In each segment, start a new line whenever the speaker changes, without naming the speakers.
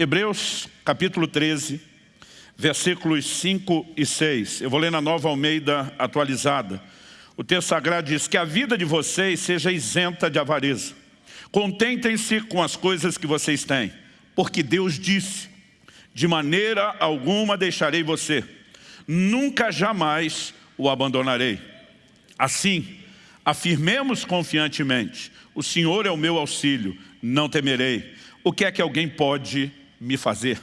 Hebreus capítulo 13, versículos 5 e 6. Eu vou ler na nova Almeida atualizada. O texto sagrado diz que a vida de vocês seja isenta de avareza. Contentem-se com as coisas que vocês têm, porque Deus disse, de maneira alguma deixarei você, nunca jamais o abandonarei. Assim, afirmemos confiantemente, o Senhor é o meu auxílio, não temerei. O que é que alguém pode me fazer.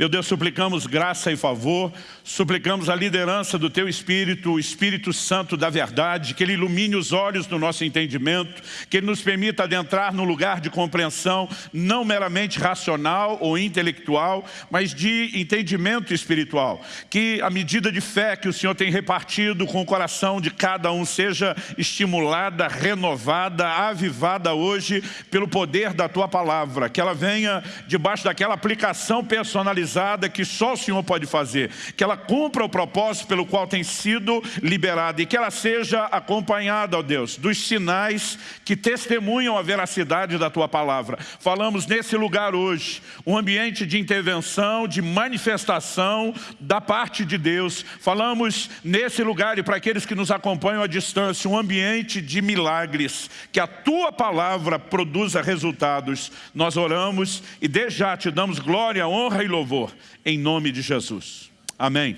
Meu Deus, suplicamos graça e favor, suplicamos a liderança do Teu Espírito, o Espírito Santo da verdade, que Ele ilumine os olhos do nosso entendimento, que Ele nos permita adentrar no lugar de compreensão, não meramente racional ou intelectual, mas de entendimento espiritual. Que a medida de fé que o Senhor tem repartido com o coração de cada um seja estimulada, renovada, avivada hoje pelo poder da Tua Palavra, que ela venha debaixo daquela aplicação personalizada realizada que só o Senhor pode fazer, que ela cumpra o propósito pelo qual tem sido liberada e que ela seja acompanhada, ó Deus, dos sinais que testemunham a veracidade da Tua Palavra. Falamos nesse lugar hoje, um ambiente de intervenção, de manifestação da parte de Deus. Falamos nesse lugar e para aqueles que nos acompanham à distância, um ambiente de milagres, que a Tua Palavra produza resultados. Nós oramos e desde já te damos glória, honra e louvor Senhor, em nome de Jesus. Amém.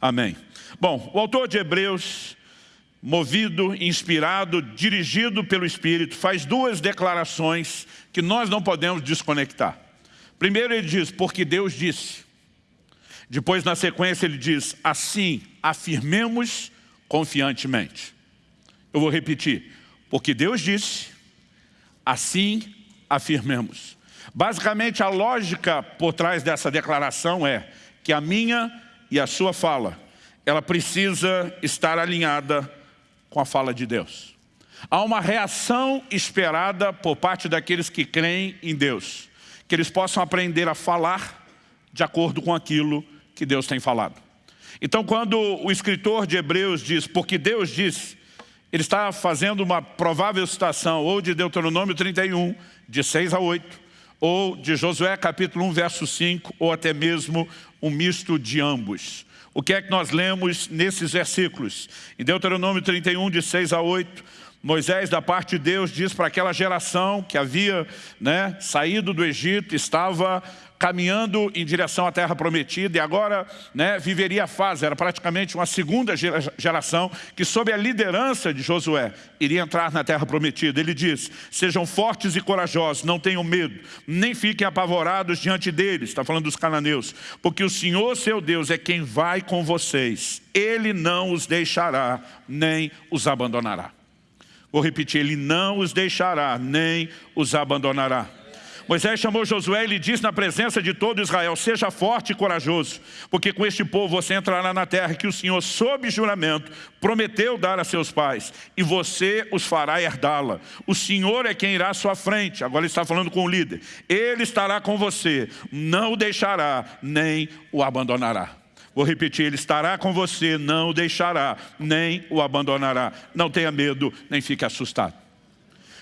Amém. Bom, o autor de Hebreus, movido, inspirado, dirigido pelo Espírito, faz duas declarações que nós não podemos desconectar. Primeiro ele diz, porque Deus disse. Depois, na sequência, ele diz, assim afirmemos confiantemente. Eu vou repetir, porque Deus disse, assim afirmemos. Basicamente, a lógica por trás dessa declaração é que a minha e a sua fala, ela precisa estar alinhada com a fala de Deus. Há uma reação esperada por parte daqueles que creem em Deus, que eles possam aprender a falar de acordo com aquilo que Deus tem falado. Então, quando o escritor de Hebreus diz, porque Deus disse, ele está fazendo uma provável citação ou de Deuteronômio 31, de 6 a 8, ou de Josué capítulo 1, verso 5, ou até mesmo um misto de ambos. O que é que nós lemos nesses versículos? Em Deuteronômio 31, de 6 a 8, Moisés, da parte de Deus, diz para aquela geração que havia né, saído do Egito, estava caminhando em direção à terra prometida e agora né, viveria a fase, era praticamente uma segunda geração que sob a liderança de Josué iria entrar na terra prometida. Ele diz, sejam fortes e corajosos, não tenham medo, nem fiquem apavorados diante deles, está falando dos cananeus, porque o Senhor seu Deus é quem vai com vocês, Ele não os deixará, nem os abandonará. Vou repetir, Ele não os deixará, nem os abandonará. Moisés chamou Josué e lhe disse na presença de todo Israel, seja forte e corajoso, porque com este povo você entrará na terra que o Senhor, sob juramento, prometeu dar a seus pais, e você os fará herdá-la. O Senhor é quem irá à sua frente, agora ele está falando com o líder. Ele estará com você, não o deixará, nem o abandonará. Vou repetir, Ele estará com você, não o deixará, nem o abandonará. Não tenha medo, nem fique assustado.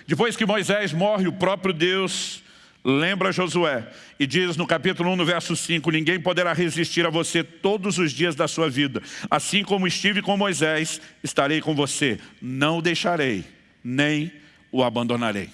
Depois que Moisés morre, o próprio Deus lembra Josué e diz no capítulo 1, no verso 5, ninguém poderá resistir a você todos os dias da sua vida. Assim como estive com Moisés, estarei com você. Não o deixarei, nem o abandonarei.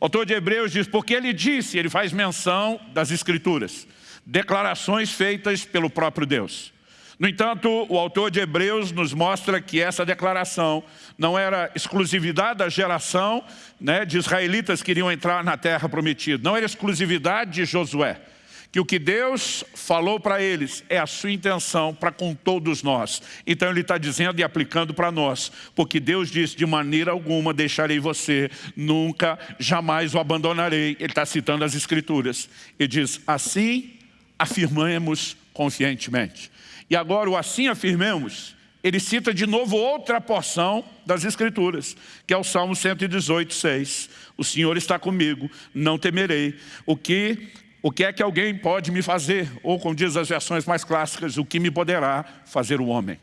O autor de Hebreus diz, porque ele disse, ele faz menção das Escrituras, declarações feitas pelo próprio Deus. No entanto, o autor de Hebreus nos mostra que essa declaração não era exclusividade da geração né, de israelitas que iriam entrar na terra prometida, não era exclusividade de Josué, que o que Deus falou para eles é a sua intenção para com todos nós. Então ele está dizendo e aplicando para nós, porque Deus disse, de maneira alguma deixarei você, nunca, jamais o abandonarei. Ele está citando as escrituras. E diz, assim afirmamos confiantemente. E agora o assim afirmemos, ele cita de novo outra porção das Escrituras, que é o Salmo 118, 6. O Senhor está comigo, não temerei. O que, o que é que alguém pode me fazer? Ou, como diz as versões mais clássicas, o que me poderá fazer o homem?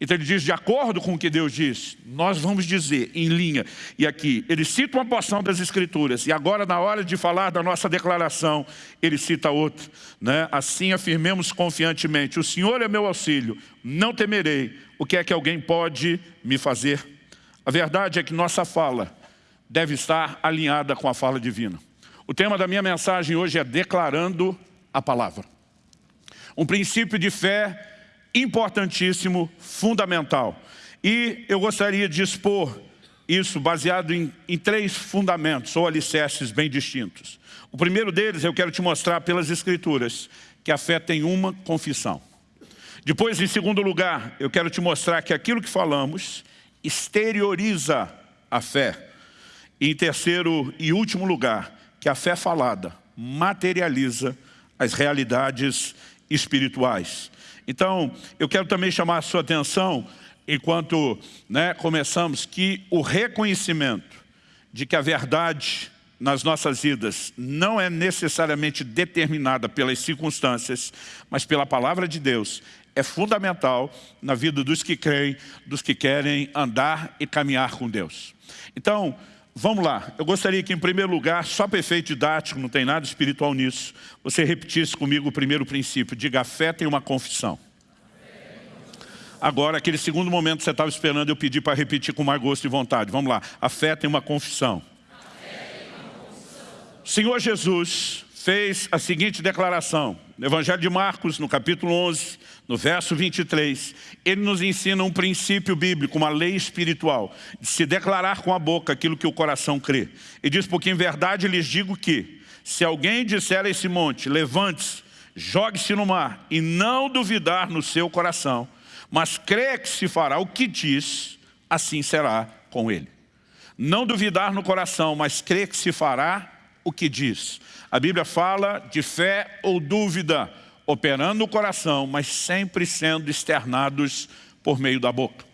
Então ele diz, de acordo com o que Deus diz, nós vamos dizer em linha. E aqui, ele cita uma porção das Escrituras. E agora, na hora de falar da nossa declaração, ele cita outra. Né? Assim afirmemos confiantemente, o Senhor é meu auxílio, não temerei. O que é que alguém pode me fazer? A verdade é que nossa fala deve estar alinhada com a fala divina. O tema da minha mensagem hoje é declarando a palavra. Um princípio de fé importantíssimo, fundamental. E eu gostaria de expor isso baseado em, em, três fundamentos ou alicerces bem distintos. O primeiro deles eu quero te mostrar pelas escrituras que a fé tem uma confissão. Depois, em segundo lugar, eu quero te mostrar que aquilo que falamos exterioriza a fé. E em terceiro e último lugar, que a fé falada materializa as realidades espirituais. Então, eu quero também chamar a sua atenção, enquanto né, começamos, que o reconhecimento de que a verdade nas nossas vidas não é necessariamente determinada pelas circunstâncias, mas pela palavra de Deus, é fundamental na vida dos que creem, dos que querem andar e caminhar com Deus. Então, vamos lá. Eu gostaria que, em primeiro lugar, só para efeito didático, não tem nada espiritual nisso, você repetisse comigo o primeiro princípio. Diga, fé tem uma confissão. Agora, aquele segundo momento que você estava esperando, eu pedi para repetir com mais gosto e vontade. Vamos lá. A fé tem uma confissão. Senhor Jesus fez a seguinte declaração. No Evangelho de Marcos, no capítulo 11, no verso 23, ele nos ensina um princípio bíblico, uma lei espiritual, de se declarar com a boca aquilo que o coração crê. E diz, porque em verdade lhes digo que, se alguém disser a esse monte, levante-se, jogue-se no mar, e não duvidar no seu coração, mas crê que se fará o que diz, assim será com ele. Não duvidar no coração, mas crê que se fará o que diz. A Bíblia fala de fé ou dúvida, operando no coração, mas sempre sendo externados por meio da boca.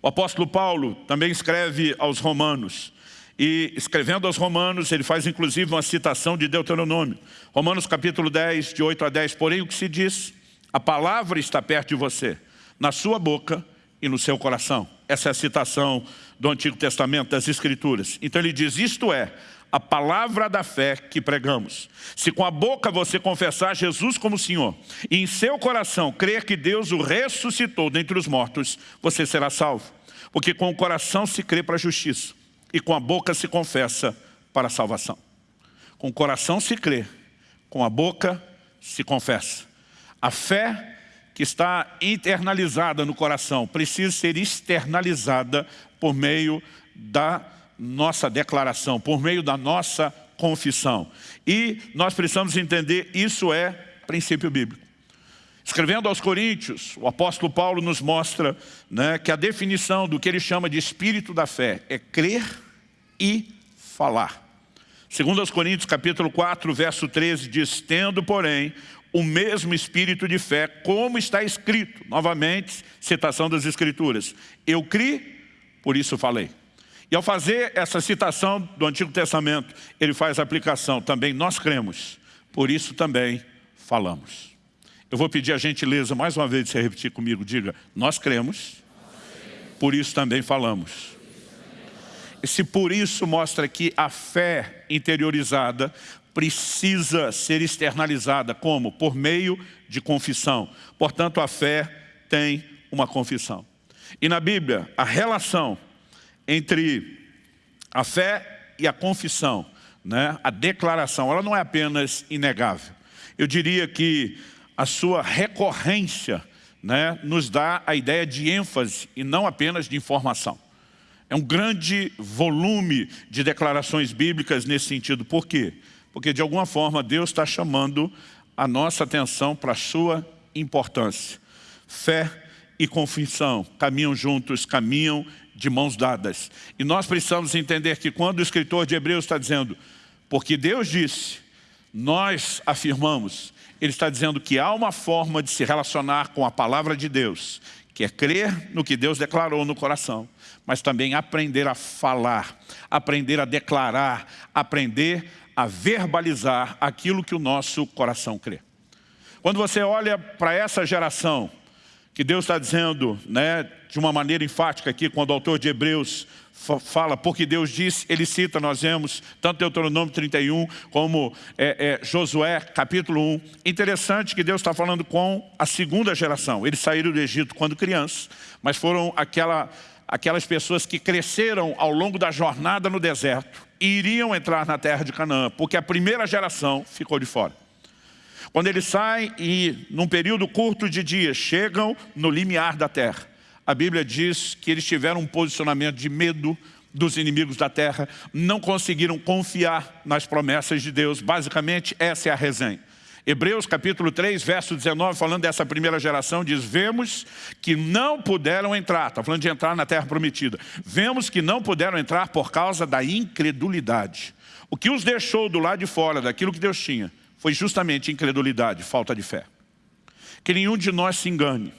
O apóstolo Paulo também escreve aos romanos, e escrevendo aos romanos, ele faz inclusive uma citação de Deuteronômio. Romanos capítulo 10, de 8 a 10, porém o que se diz? A palavra está perto de você, na sua boca e no seu coração. Essa é a citação do Antigo Testamento, das Escrituras. Então ele diz, isto é, a palavra da fé que pregamos. Se com a boca você confessar Jesus como Senhor e em seu coração crer que Deus o ressuscitou dentre os mortos, você será salvo. Porque com o coração se crê para a justiça e com a boca se confessa para a salvação. Com o coração se crê, com a boca se confessa. A fé que está internalizada no coração precisa ser externalizada por meio da nossa declaração, por meio da nossa confissão. E nós precisamos entender, isso é princípio bíblico. Escrevendo aos Coríntios, o apóstolo Paulo nos mostra né, que a definição do que ele chama de espírito da fé é crer e falar. Segundo aos Coríntios, capítulo 4, verso 13, diz, tendo, porém, o mesmo espírito de fé, como está escrito, novamente, citação das Escrituras, eu criei, por isso falei. E ao fazer essa citação do Antigo Testamento, ele faz aplicação também, nós cremos, por isso também falamos. Eu vou pedir a gentileza, mais uma vez, de você repetir comigo, diga, nós cremos, por isso também falamos. Esse por isso mostra que a fé interiorizada precisa ser externalizada, como? Por meio de confissão. Portanto, a fé tem uma confissão. E na Bíblia, a relação entre a fé e a confissão, né? a declaração, ela não é apenas inegável. Eu diria que a sua recorrência né, nos dá a ideia de ênfase e não apenas de informação. É um grande volume de declarações bíblicas nesse sentido. Por quê? Porque de alguma forma Deus está chamando a nossa atenção para a sua importância. Fé e confissão caminham juntos, caminham de mãos dadas. E nós precisamos entender que quando o escritor de Hebreus está dizendo, porque Deus disse, nós afirmamos, ele está dizendo que há uma forma de se relacionar com a palavra de Deus, que é crer no que Deus declarou no coração, mas também aprender a falar, aprender a declarar, aprender a verbalizar aquilo que o nosso coração crê. Quando você olha para essa geração, que Deus está dizendo né, de uma maneira enfática aqui, quando o autor de Hebreus fala, porque Deus disse, ele cita, nós vemos, tanto Deuteronômio 31, como é, é, Josué, capítulo 1. Interessante que Deus está falando com a segunda geração. Eles saíram do Egito quando crianças, mas foram aquela, aquelas pessoas que cresceram ao longo da jornada no deserto e iriam entrar na terra de Canaã, porque a primeira geração ficou de fora. Quando eles saem e, num período curto de dias, chegam no limiar da terra, a Bíblia diz que eles tiveram um posicionamento de medo dos inimigos da terra, não conseguiram confiar nas promessas de Deus. Basicamente, essa é a resenha. Hebreus capítulo 3, verso 19, falando dessa primeira geração, diz, vemos que não puderam entrar, está falando de entrar na terra prometida, vemos que não puderam entrar por causa da incredulidade. O que os deixou do lado de fora daquilo que Deus tinha, foi justamente incredulidade, falta de fé. Que nenhum de nós se engane.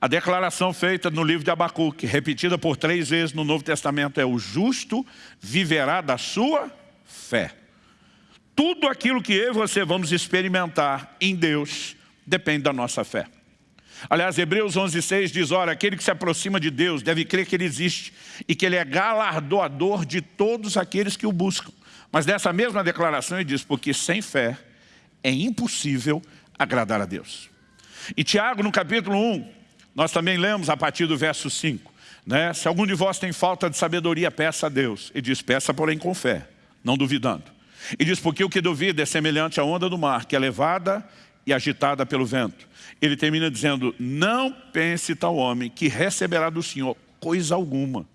A declaração feita no livro de Abacuque, repetida por três vezes no Novo Testamento, é o justo viverá da sua fé. Tudo aquilo que eu e você vamos experimentar em Deus depende da nossa fé. Aliás, Hebreus 11,6 diz, ora, aquele que se aproxima de Deus deve crer que Ele existe e que Ele é galardoador de todos aqueles que o buscam. Mas dessa mesma declaração ele diz, porque sem fé é impossível agradar a Deus. E Tiago, no capítulo 1, nós também lemos a partir do verso 5. Né? Se algum de vós tem falta de sabedoria, peça a Deus. E diz, peça porém com fé, não duvidando. E diz, porque o que duvida é semelhante à onda do mar, que é levada e agitada pelo vento. Ele termina dizendo, não pense tal homem que receberá do Senhor coisa alguma.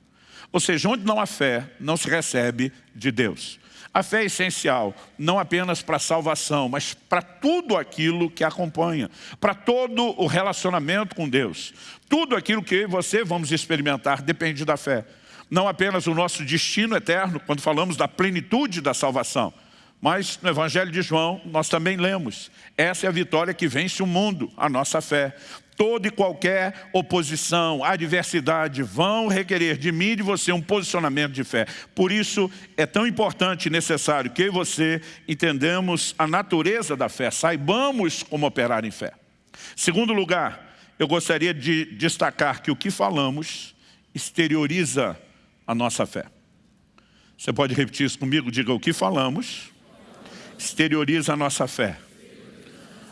Ou seja, onde não há fé, não se recebe de Deus. A fé é essencial, não apenas para a salvação, mas para tudo aquilo que acompanha, para todo o relacionamento com Deus. Tudo aquilo que você vamos experimentar depende da fé. Não apenas o nosso destino eterno, quando falamos da plenitude da salvação, mas no Evangelho de João nós também lemos, essa é a vitória que vence o mundo, a nossa fé toda e qualquer oposição, adversidade vão requerer de mim e de você um posicionamento de fé. Por isso é tão importante e necessário que eu e você entendamos a natureza da fé, saibamos como operar em fé. Segundo lugar, eu gostaria de destacar que o que falamos exterioriza a nossa fé. Você pode repetir isso comigo? Diga o que falamos exterioriza a nossa fé.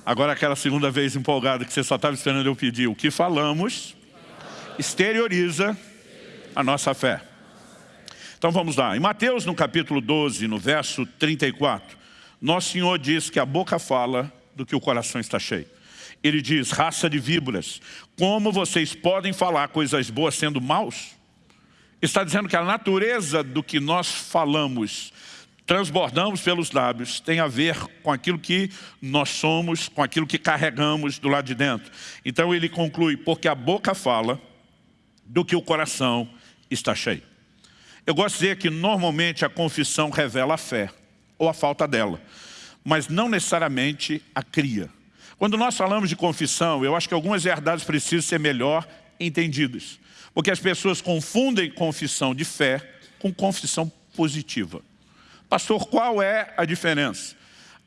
Agora aquela segunda vez empolgada que você só estava esperando eu pedir. O que falamos exterioriza a nossa fé. Então vamos lá. Em Mateus, no capítulo 12, no verso 34, Nosso Senhor diz que a boca fala do que o coração está cheio. Ele diz, raça de víboras, como vocês podem falar coisas boas sendo maus? Está dizendo que a natureza do que nós falamos transbordamos pelos lábios tem a ver com aquilo que nós somos, com aquilo que carregamos do lado de dentro. Então ele conclui, porque a boca fala do que o coração está cheio. Eu gosto de dizer que normalmente a confissão revela a fé, ou a falta dela, mas não necessariamente a cria. Quando nós falamos de confissão, eu acho que algumas verdades precisam ser melhor entendidas. Porque as pessoas confundem confissão de fé com confissão positiva. Pastor, qual é a diferença?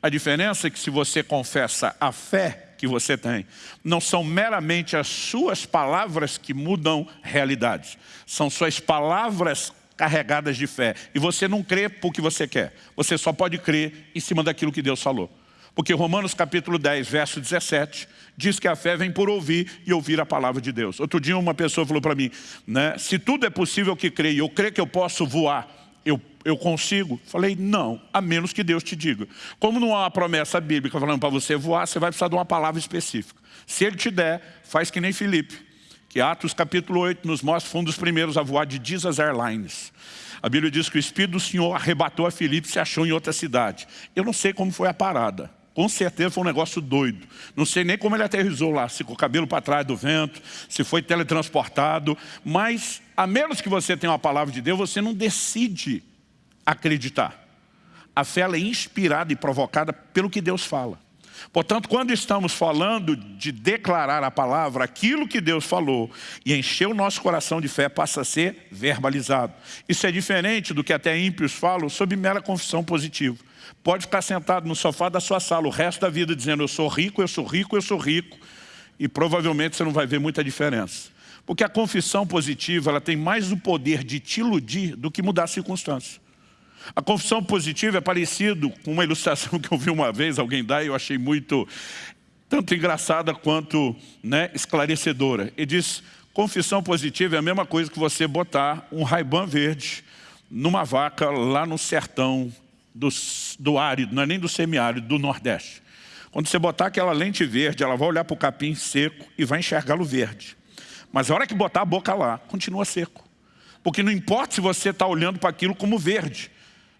A diferença é que se você confessa a fé que você tem, não são meramente as suas palavras que mudam realidades. São suas palavras carregadas de fé. E você não crê porque você quer. Você só pode crer em cima daquilo que Deus falou. Porque Romanos capítulo 10, verso 17, diz que a fé vem por ouvir e ouvir a palavra de Deus. Outro dia uma pessoa falou para mim, né, se tudo é possível que creio, eu creio que eu posso voar, eu eu consigo? Falei, não, a menos que Deus te diga. Como não há uma promessa bíblica falando para você voar, você vai precisar de uma palavra específica. Se Ele te der, faz que nem Felipe, que Atos capítulo 8 nos mostra, foi um dos primeiros a voar de Jesus Airlines. A Bíblia diz que o Espírito do Senhor arrebatou a Felipe e se achou em outra cidade. Eu não sei como foi a parada. Com certeza foi um negócio doido. Não sei nem como ele aterrizou lá, se com o cabelo para trás do vento, se foi teletransportado. Mas, a menos que você tenha uma palavra de Deus, você não decide acreditar. A fé é inspirada e provocada pelo que Deus fala. Portanto, quando estamos falando de declarar a palavra, aquilo que Deus falou e encher o nosso coração de fé passa a ser verbalizado. Isso é diferente do que até ímpios falam sobre mera confissão positiva. Pode ficar sentado no sofá da sua sala o resto da vida dizendo eu sou rico, eu sou rico, eu sou rico. e provavelmente você não vai ver muita diferença. Porque a confissão positiva ela tem mais o poder de te iludir do que mudar a circunstância. A confissão positiva é parecido com uma ilustração que eu vi uma vez alguém dar e eu achei muito, tanto engraçada quanto né, esclarecedora. Ele diz, confissão positiva é a mesma coisa que você botar um raibã verde numa vaca lá no sertão do, do árido, não é nem do semiárido, do Nordeste. Quando você botar aquela lente verde, ela vai olhar para o capim seco e vai enxergá-lo verde. Mas a hora que botar a boca lá, continua seco. Porque não importa se você está olhando para aquilo como verde.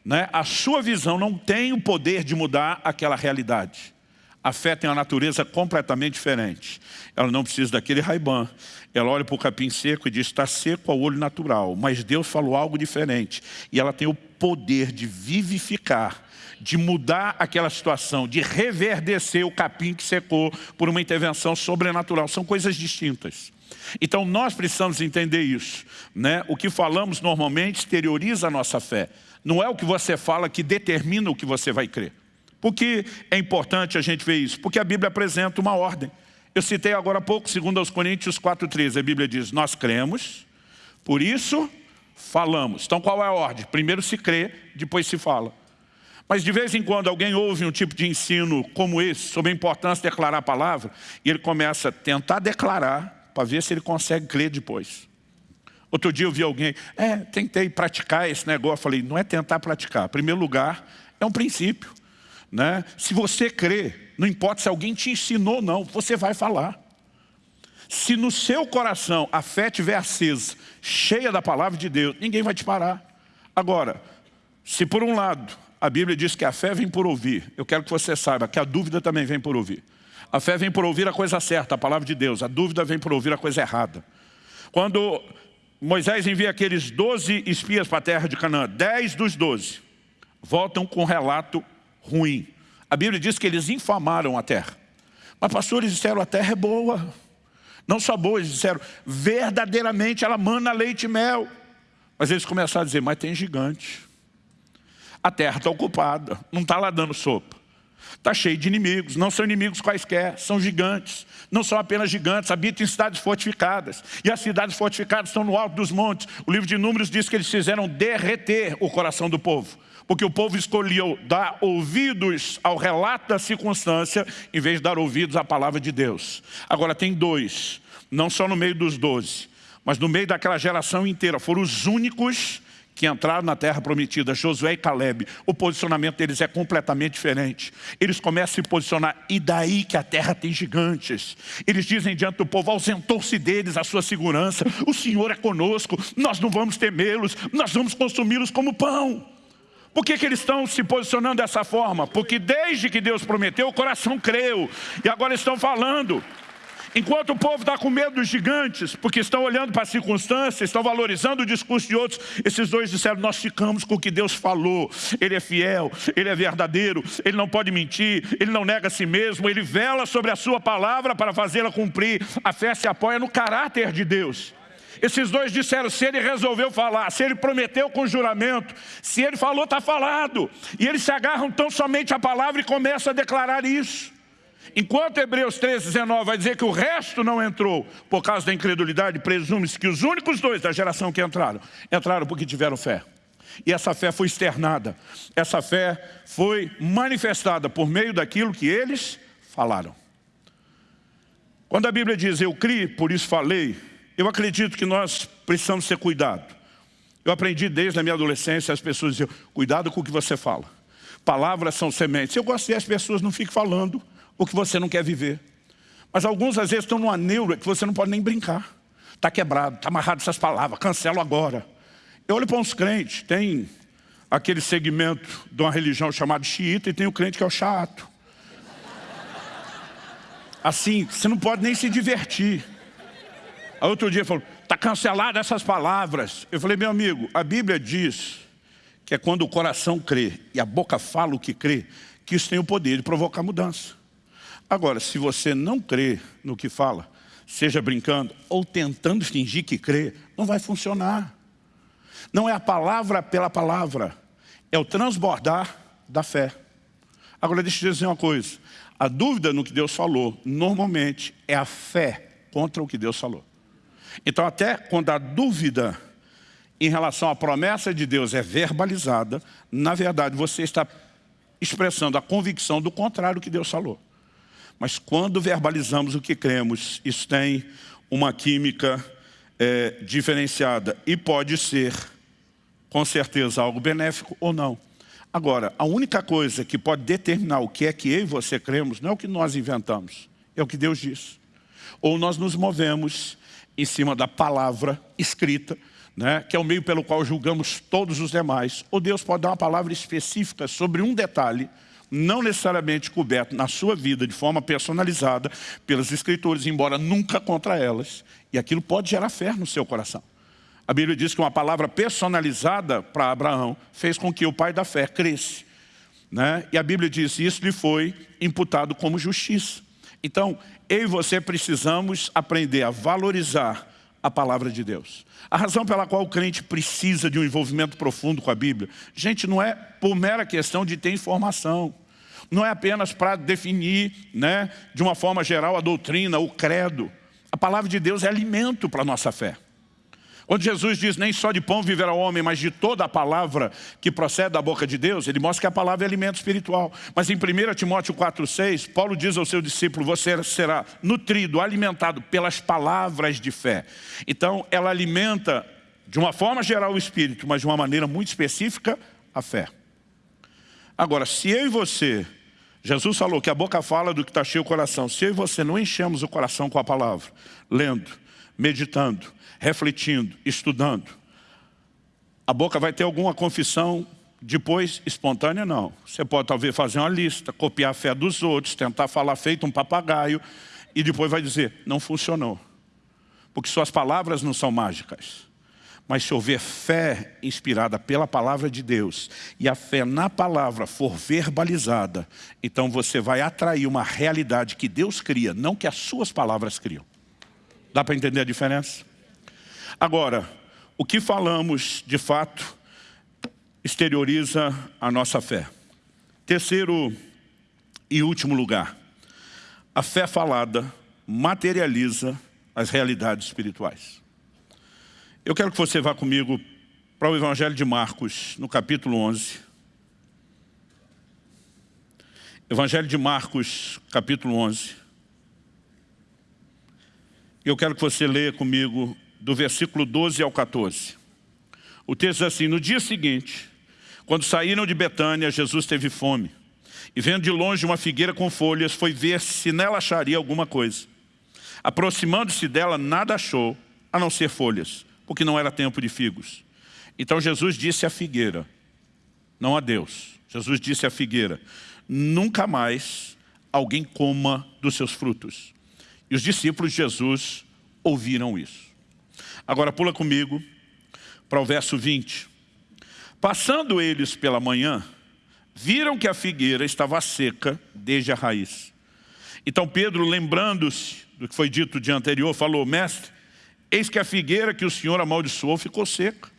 Né? A sua visão não tem o poder de mudar aquela realidade. A fé tem uma natureza completamente diferente. Ela não precisa daquele raibã. Ela olha para o capim seco e diz, está seco ao olho natural. Mas Deus falou algo diferente. E ela tem o poder de vivificar, de mudar aquela situação, de reverdecer o capim que secou por uma intervenção sobrenatural. São coisas distintas. Então nós precisamos entender isso. Né? O que falamos normalmente exterioriza a nossa fé. Não é o que você fala que determina o que você vai crer. Por que é importante a gente ver isso? Porque a Bíblia apresenta uma ordem. Eu citei agora há pouco, segundo aos Coríntios 4,13, a Bíblia diz, nós cremos, por isso falamos. Então qual é a ordem? Primeiro se crê, depois se fala. Mas de vez em quando alguém ouve um tipo de ensino como esse, sobre a importância de declarar a palavra, e ele começa a tentar declarar, para ver se ele consegue crer depois. Outro dia eu vi alguém, é, tentei praticar esse negócio. Eu falei, não é tentar praticar. Em primeiro lugar, é um princípio. Né? Se você crê, não importa se alguém te ensinou ou não, você vai falar. Se no seu coração a fé estiver acesa, cheia da palavra de Deus, ninguém vai te parar. Agora, se por um lado a Bíblia diz que a fé vem por ouvir, eu quero que você saiba que a dúvida também vem por ouvir. A fé vem por ouvir a coisa certa, a palavra de Deus. A dúvida vem por ouvir a coisa errada. Quando Moisés envia aqueles 12 espias para a terra de Canaã, 10 dos 12 voltam com um relato ruim. A Bíblia diz que eles infamaram a terra. Mas pastores disseram, a terra é boa. Não só boa, eles disseram, verdadeiramente ela mana leite e mel. Mas eles começaram a dizer, mas tem gigante. A terra está ocupada, não está lá dando sopa. Está cheio de inimigos, não são inimigos quaisquer, são gigantes. Não são apenas gigantes, habitam em cidades fortificadas. E as cidades fortificadas estão no alto dos montes. O livro de Números diz que eles fizeram derreter o coração do povo. Porque o povo escolheu dar ouvidos ao relato da circunstância, em vez de dar ouvidos à palavra de Deus. Agora tem dois, não só no meio dos doze, mas no meio daquela geração inteira. Foram os únicos que entraram na terra prometida, Josué e Caleb, o posicionamento deles é completamente diferente. Eles começam a se posicionar, e daí que a terra tem gigantes. Eles dizem diante do povo, ausentou-se deles a sua segurança, o Senhor é conosco, nós não vamos temê-los, nós vamos consumi-los como pão. Por que, que eles estão se posicionando dessa forma? Porque desde que Deus prometeu, o coração creu, e agora estão falando. Enquanto o povo está com medo dos gigantes, porque estão olhando para as circunstâncias, estão valorizando o discurso de outros, esses dois disseram, nós ficamos com o que Deus falou. Ele é fiel, Ele é verdadeiro, Ele não pode mentir, Ele não nega a si mesmo, Ele vela sobre a sua palavra para fazê-la cumprir. A fé se apoia no caráter de Deus. Esses dois disseram, se ele resolveu falar, se ele prometeu com juramento, se ele falou, está falado. E eles se agarram tão somente à palavra e começam a declarar isso. Enquanto Hebreus 13, 19 vai dizer que o resto não entrou por causa da incredulidade, presume-se que os únicos dois da geração que entraram, entraram porque tiveram fé. E essa fé foi externada, essa fé foi manifestada por meio daquilo que eles falaram. Quando a Bíblia diz, eu criei, por isso falei, eu acredito que nós precisamos ter cuidado. Eu aprendi desde a minha adolescência, as pessoas diziam, cuidado com o que você fala. Palavras são sementes. Eu gosto que as pessoas não fiquem falando o que você não quer viver. Mas alguns às vezes estão numa neura que você não pode nem brincar. Está quebrado, está amarrado essas palavras, cancelo agora. Eu olho para uns crentes, tem aquele segmento de uma religião chamada xiita e tem o crente que é o chato. Assim, você não pode nem se divertir. Aí outro dia falou, está cancelado essas palavras. Eu falei, meu amigo, a Bíblia diz que é quando o coração crê e a boca fala o que crê, que isso tem o poder de provocar mudança. Agora, se você não crê no que fala, seja brincando ou tentando fingir que crê, não vai funcionar. Não é a palavra pela palavra, é o transbordar da fé. Agora deixa eu dizer uma coisa, A dúvida no que Deus falou, normalmente, é a fé contra o que Deus falou. Então, até quando a dúvida em relação à promessa de Deus é verbalizada, na verdade, você está expressando a convicção do contrário que Deus falou. Mas quando verbalizamos o que cremos, isso tem uma química é, diferenciada e pode ser, com certeza, algo benéfico ou não. Agora, a única coisa que pode determinar o que é que eu e você cremos não é o que nós inventamos, é o que Deus diz. Ou nós nos movemos em cima da palavra escrita, né, que é o meio pelo qual julgamos todos os demais, ou Deus pode dar uma palavra específica sobre um detalhe, não necessariamente coberto na sua vida de forma personalizada pelas escrituras, embora nunca contra elas, e aquilo pode gerar fé no seu coração. A Bíblia diz que uma palavra personalizada para Abraão fez com que o pai da fé cresce. Né? E a Bíblia diz que isso lhe foi imputado como justiça. Então, eu e você precisamos aprender a valorizar a palavra de Deus. A razão pela qual o crente precisa de um envolvimento profundo com a Bíblia, gente, não é por mera questão de ter informação. Não é apenas para definir né, de uma forma geral a doutrina, o credo. A palavra de Deus é alimento para a nossa fé. Quando Jesus diz, nem só de pão viverá o homem, mas de toda a palavra que procede da boca de Deus, ele mostra que a palavra é alimento espiritual. Mas em 1 Timóteo 4,6, Paulo diz ao seu discípulo, você será nutrido, alimentado pelas palavras de fé. Então, ela alimenta, de uma forma geral, o espírito, mas de uma maneira muito específica, a fé. Agora, se eu e você, Jesus falou que a boca fala do que está cheio o coração, se eu e você não enchemos o coração com a palavra, lendo, meditando, refletindo, estudando. A boca vai ter alguma confissão depois espontânea, não. Você pode talvez fazer uma lista, copiar a fé dos outros, tentar falar feito um papagaio e depois vai dizer, não funcionou. Porque suas palavras não são mágicas. Mas se houver fé inspirada pela palavra de Deus e a fé na palavra for verbalizada, então você vai atrair uma realidade que Deus cria, não que as suas palavras criam. Dá para entender a diferença? Agora, o que falamos, de fato, exterioriza a nossa fé. Terceiro e último lugar, a fé falada materializa as realidades espirituais. Eu quero que você vá comigo para o Evangelho de Marcos, no capítulo 11. Evangelho de Marcos, capítulo 11. Eu quero que você leia comigo do versículo 12 ao 14. O texto diz assim, no dia seguinte, quando saíram de Betânia, Jesus teve fome. E vendo de longe uma figueira com folhas, foi ver se nela acharia alguma coisa. Aproximando-se dela, nada achou, a não ser folhas, porque não era tempo de figos. Então Jesus disse à figueira, não a Deus, Jesus disse à figueira, nunca mais alguém coma dos seus frutos. E os discípulos de Jesus ouviram isso. Agora pula comigo para o verso 20. Passando eles pela manhã, viram que a figueira estava seca desde a raiz. Então Pedro, lembrando-se do que foi dito dia anterior, falou, mestre, eis que a figueira que o Senhor amaldiçoou ficou seca.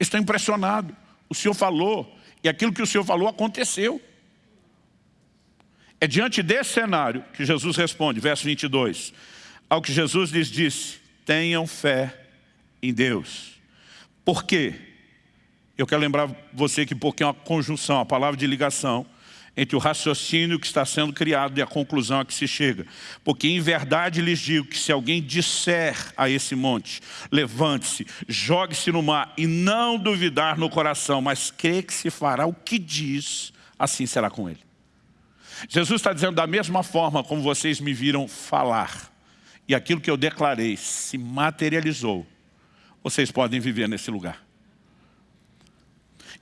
Está impressionado. O Senhor falou, e aquilo que o Senhor falou aconteceu. É diante desse cenário que Jesus responde, verso 22, ao que Jesus lhes disse, tenham fé em Deus. Por quê? Eu quero lembrar você que porque é uma conjunção, a palavra de ligação, entre o raciocínio que está sendo criado e a conclusão a que se chega. Porque em verdade lhes digo que se alguém disser a esse monte, levante-se, jogue-se no mar e não duvidar no coração, mas crê que se fará o que diz, assim será com ele. Jesus está dizendo da mesma forma como vocês me viram falar, e aquilo que eu declarei se materializou, vocês podem viver nesse lugar.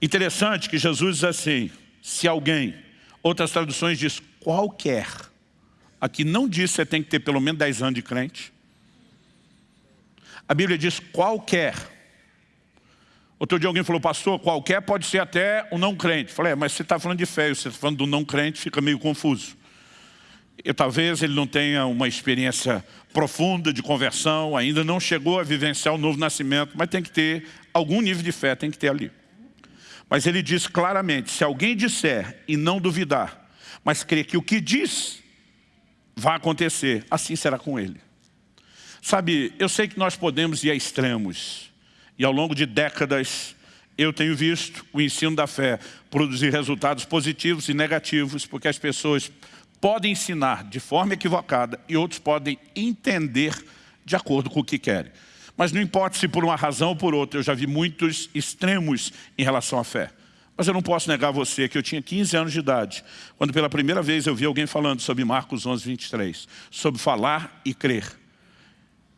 Interessante que Jesus diz assim, se alguém, outras traduções diz qualquer, aqui não diz que você tem que ter pelo menos 10 anos de crente, a Bíblia diz qualquer, Outro dia alguém falou, pastor, qualquer pode ser até um não crente. Falei, é, mas você está falando de fé, você está falando do não crente, fica meio confuso. E talvez ele não tenha uma experiência profunda de conversão, ainda não chegou a vivenciar o novo nascimento, mas tem que ter algum nível de fé, tem que ter ali. Mas ele diz claramente, se alguém disser e não duvidar, mas crer que o que diz vai acontecer, assim será com ele. Sabe, eu sei que nós podemos ir a extremos, e ao longo de décadas eu tenho visto o ensino da fé produzir resultados positivos e negativos, porque as pessoas podem ensinar de forma equivocada e outros podem entender de acordo com o que querem. Mas não importa se por uma razão ou por outra, eu já vi muitos extremos em relação à fé. Mas eu não posso negar a você que eu tinha 15 anos de idade, quando pela primeira vez eu vi alguém falando sobre Marcos 11, 23, sobre falar e crer.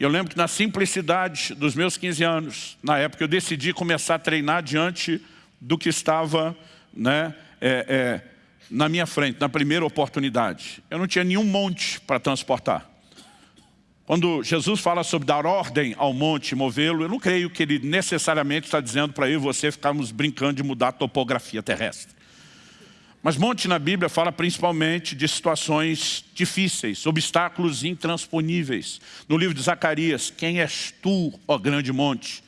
Eu lembro que na simplicidade dos meus 15 anos, na época eu decidi começar a treinar diante do que estava né, é, é, na minha frente, na primeira oportunidade. Eu não tinha nenhum monte para transportar. Quando Jesus fala sobre dar ordem ao monte, movê-lo, eu não creio que ele necessariamente está dizendo para eu e você ficarmos brincando de mudar a topografia terrestre. Mas monte na Bíblia fala principalmente de situações difíceis, obstáculos intransponíveis. No livro de Zacarias, quem és tu, ó grande monte?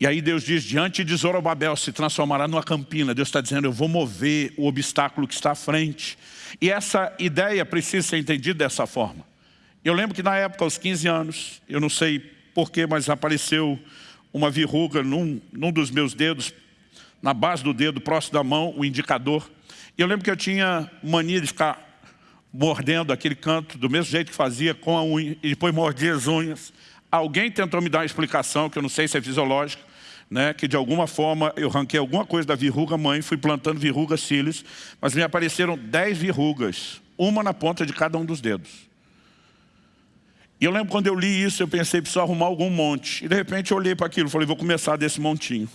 E aí Deus diz, diante de Zorobabel se transformará numa campina. Deus está dizendo, eu vou mover o obstáculo que está à frente. E essa ideia precisa ser entendida dessa forma. Eu lembro que na época, aos 15 anos, eu não sei porquê, mas apareceu uma verruga num, num dos meus dedos, na base do dedo, próximo da mão, o indicador. E eu lembro que eu tinha mania de ficar mordendo aquele canto, do mesmo jeito que fazia com a unha, e depois mordia as unhas. Alguém tentou me dar uma explicação, que eu não sei se é fisiológica, né, que de alguma forma eu ranquei alguma coisa da verruga mãe, fui plantando verrugas cílios, mas me apareceram dez verrugas, uma na ponta de cada um dos dedos. E eu lembro quando eu li isso, eu pensei, preciso arrumar algum monte. E de repente eu olhei para aquilo, falei, vou começar desse montinho.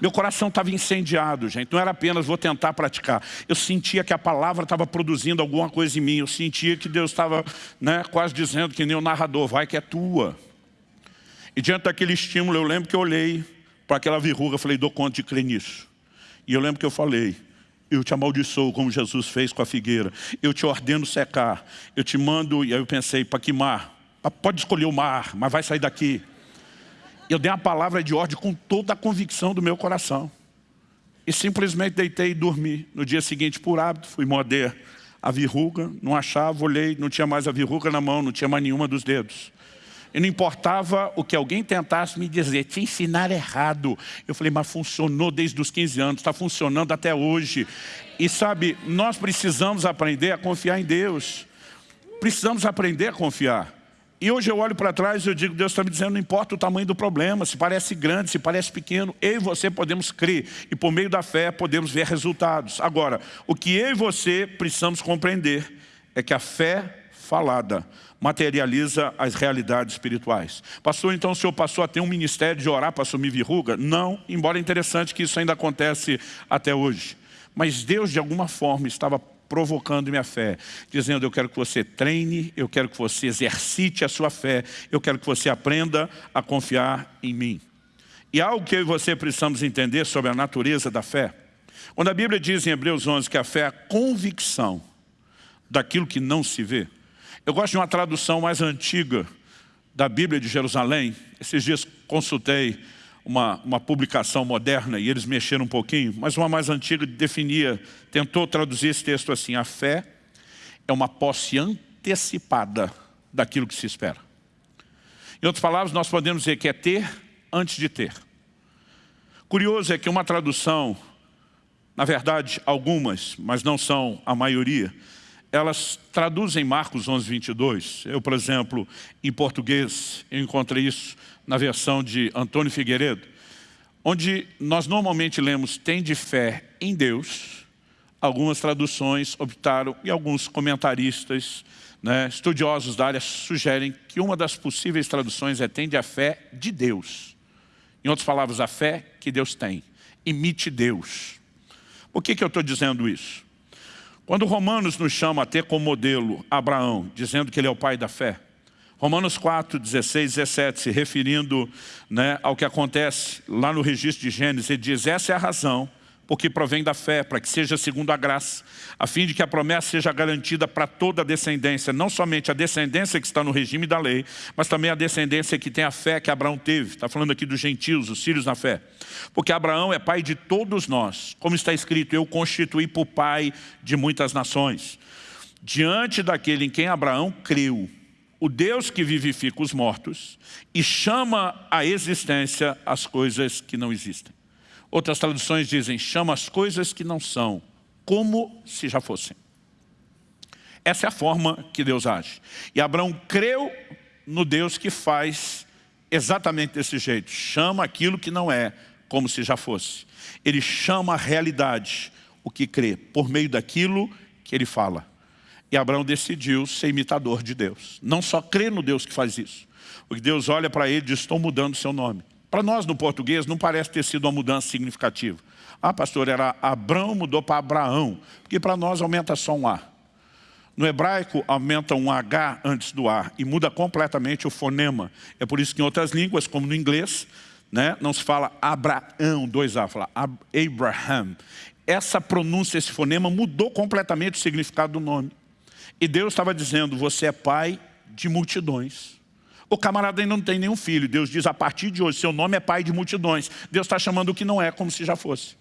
Meu coração estava incendiado, gente. Não era apenas vou tentar praticar. Eu sentia que a palavra estava produzindo alguma coisa em mim. Eu sentia que Deus estava né, quase dizendo que nem o narrador, vai que é tua. E diante daquele estímulo, eu lembro que eu olhei para aquela verruga, falei, dou conta de crer nisso. E eu lembro que eu falei, eu te amaldiçoo como Jesus fez com a figueira. Eu te ordeno secar. Eu te mando, e aí eu pensei, para que mar? Pode escolher o mar, mas vai sair daqui. Eu dei a palavra de ordem com toda a convicção do meu coração. E simplesmente deitei e dormi. No dia seguinte, por hábito, fui morder a verruga, não achava, olhei, não tinha mais a verruga na mão, não tinha mais nenhuma dos dedos. E não importava o que alguém tentasse me dizer, te ensinar errado. Eu falei, mas funcionou desde os 15 anos, está funcionando até hoje. E sabe, nós precisamos aprender a confiar em Deus. Precisamos aprender a confiar. E hoje eu olho para trás e eu digo, Deus está me dizendo, não importa o tamanho do problema, se parece grande, se parece pequeno, eu e você podemos crer. E por meio da fé podemos ver resultados. Agora, o que eu e você precisamos compreender é que a fé falada materializa as realidades espirituais. Pastor, então o senhor passou a ter um ministério de orar para assumir verruga? Não, embora interessante que isso ainda acontece até hoje. Mas Deus, de alguma forma, estava provocando minha fé, dizendo, eu quero que você treine, eu quero que você exercite a sua fé, eu quero que você aprenda a confiar em mim. E algo que eu e você precisamos entender sobre a natureza da fé, quando a Bíblia diz em Hebreus 11 que a fé é a convicção daquilo que não se vê, eu gosto de uma tradução mais antiga da Bíblia de Jerusalém. Esses dias consultei uma, uma publicação moderna e eles mexeram um pouquinho, mas uma mais antiga definia, tentou traduzir esse texto assim, a fé é uma posse antecipada daquilo que se espera. Em outras palavras, nós podemos dizer que é ter antes de ter. Curioso é que uma tradução, na verdade algumas, mas não são a maioria, elas traduzem Marcos 11, 22. Eu, por exemplo, em português, eu encontrei isso na versão de Antônio Figueiredo, onde nós normalmente lemos tem de fé em Deus, algumas traduções optaram, e alguns comentaristas, né, estudiosos da área, sugerem que uma das possíveis traduções é tende a fé de Deus. Em outras palavras, a fé que Deus tem. Imite Deus. Por que, que eu estou dizendo isso? Quando Romanos nos chama a ter como modelo Abraão, dizendo que ele é o pai da fé, Romanos 4, 16, 17, se referindo né, ao que acontece lá no registro de Gênesis, ele diz, essa é a razão porque provém da fé, para que seja segundo a graça, a fim de que a promessa seja garantida para toda a descendência, não somente a descendência que está no regime da lei, mas também a descendência que tem a fé que Abraão teve. Está falando aqui dos gentios, os filhos na fé. Porque Abraão é pai de todos nós, como está escrito, eu constituí por pai de muitas nações. diante daquele em quem Abraão creu, o Deus que vivifica os mortos e chama à existência as coisas que não existem. Outras traduções dizem, chama as coisas que não são, como se já fossem. Essa é a forma que Deus age. E Abraão creu no Deus que faz exatamente desse jeito. Chama aquilo que não é, como se já fosse. Ele chama a realidade, o que crê, por meio daquilo que ele fala. E Abraão decidiu ser imitador de Deus. Não só crer no Deus que faz isso. Porque Deus olha para ele e diz, estou mudando seu nome. Para nós, no português, não parece ter sido uma mudança significativa. Ah, pastor, era Abraão, mudou para Abraão. Porque para nós aumenta só um A. No hebraico, aumenta um H antes do A e muda completamente o fonema. É por isso que em outras línguas, como no inglês, né, não se fala Abraão, dois A, fala Abraham. Essa pronúncia, esse fonema, mudou completamente o significado do nome. E Deus estava dizendo, você é pai de multidões. O camarada ainda não tem nenhum filho. Deus diz, a partir de hoje, seu nome é pai de multidões. Deus está chamando o que não é, como se já fosse.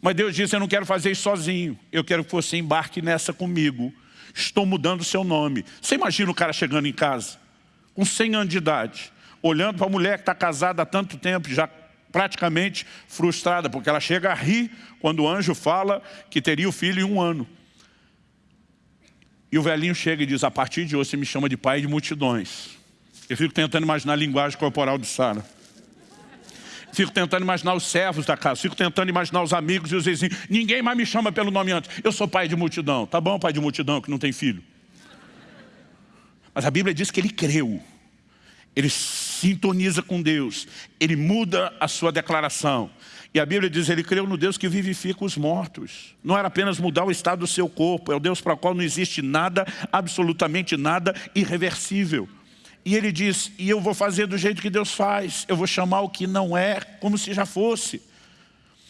Mas Deus diz, eu não quero fazer isso sozinho. Eu quero que você embarque nessa comigo. Estou mudando o seu nome. Você imagina o cara chegando em casa, com 100 anos de idade, olhando para a mulher que está casada há tanto tempo, já praticamente frustrada, porque ela chega a rir quando o anjo fala que teria o filho em um ano. E o velhinho chega e diz, a partir de hoje você me chama de pai de multidões. Eu fico tentando imaginar a linguagem corporal de Sara. Fico tentando imaginar os servos da casa, fico tentando imaginar os amigos e os vizinhos. Ninguém mais me chama pelo nome antes. Eu sou pai de multidão. Tá bom, pai de multidão, que não tem filho. Mas a Bíblia diz que ele creu. Ele sintoniza com Deus. Ele muda a sua declaração. E a Bíblia diz, ele creu no Deus que vivifica os mortos. Não era apenas mudar o estado do seu corpo, é o Deus para o qual não existe nada, absolutamente nada irreversível. E ele diz, e eu vou fazer do jeito que Deus faz, eu vou chamar o que não é como se já fosse.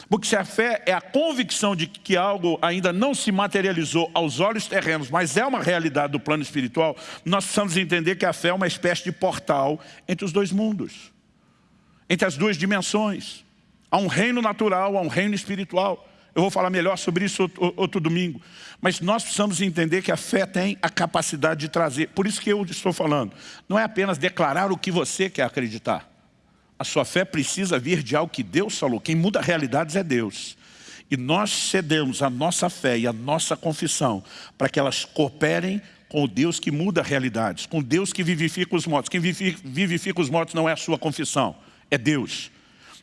Porque se a fé é a convicção de que algo ainda não se materializou aos olhos terrenos, mas é uma realidade do plano espiritual, nós precisamos entender que a fé é uma espécie de portal entre os dois mundos, entre as duas dimensões. Há um reino natural, há um reino espiritual. Eu vou falar melhor sobre isso outro, outro, domingo. Mas nós precisamos entender que a fé tem a capacidade de trazer. Por isso que eu estou falando. Não é apenas declarar o que você quer acreditar. A sua fé precisa vir de algo que Deus falou. Quem muda realidades é Deus. E nós cedemos a nossa fé e a nossa confissão para que elas cooperem com o Deus que muda realidades, com Deus que vivifica os mortos. Quem vivifica os mortos não é a sua confissão, é Deus.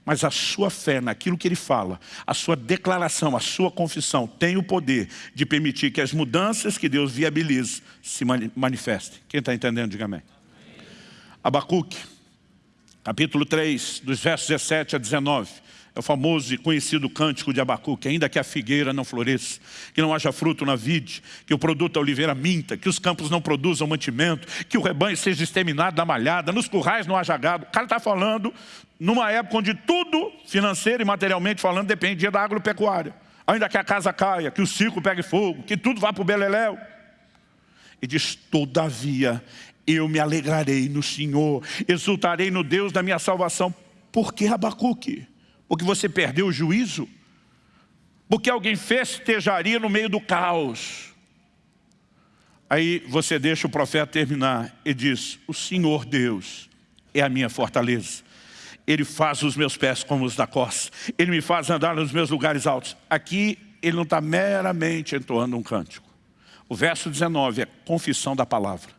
Mas a sua fé naquilo que ele fala, a sua declaração, a sua confissão tem o poder de permitir que as mudanças que Deus viabiliza se manifestem. Quem está entendendo, diga amém. Abacuque, capítulo 3, dos versos 17 a 19. É o famoso e conhecido cântico de Abacuque, ainda que a figueira não floresça, que não haja fruto na vide, que o produto da oliveira minta, que os campos não produzam mantimento, que o rebanho seja exterminado da malhada, nos currais não haja gado. O cara está falando numa época onde tudo, financeiro e materialmente falando, dependia da agropecuária. Ainda que a casa caia, que o circo pegue fogo, que tudo vá para o beleléu. E diz, todavia, eu me alegrarei no Senhor, exultarei no Deus da minha salvação. Por que Abacuque? Porque você perdeu o juízo? Porque alguém festejaria no meio do caos? Aí você deixa o profeta terminar e diz, o Senhor Deus é a minha fortaleza. Ele faz os meus pés como os da costa. Ele me faz andar nos meus lugares altos. Aqui ele não está meramente entoando um cântico. O verso 19 é confissão da palavra.